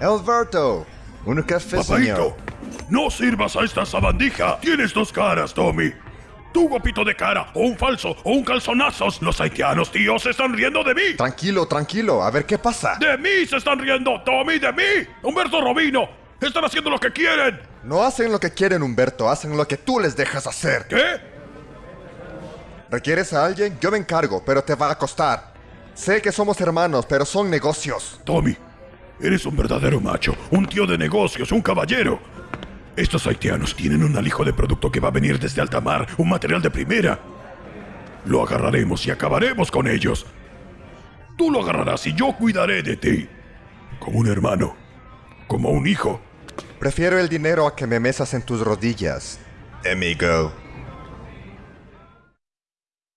Alberto, un café, Papaito, señor. no sirvas a esta sabandija. Tienes dos caras, Tommy. Tú, guapito de cara, o un falso, o un calzonazos. Los haitianos, tío, se están riendo de mí. Tranquilo, tranquilo, a ver qué pasa. De mí se están riendo, Tommy, de mí. Humberto Robino, están haciendo lo que quieren. No hacen lo que quieren, Humberto, hacen lo que tú les dejas hacer. ¿Qué? ¿Requieres a alguien? Yo me encargo, pero te va a costar. Sé que somos hermanos, pero son negocios. Tommy, eres un verdadero macho, un tío de negocios, un caballero. Estos haitianos tienen un alijo de producto que va a venir desde alta mar, un material de primera. Lo agarraremos y acabaremos con ellos. Tú lo agarrarás y yo cuidaré de ti. Como un hermano, como un hijo. Prefiero el dinero a que me mesas en tus rodillas. Amigo.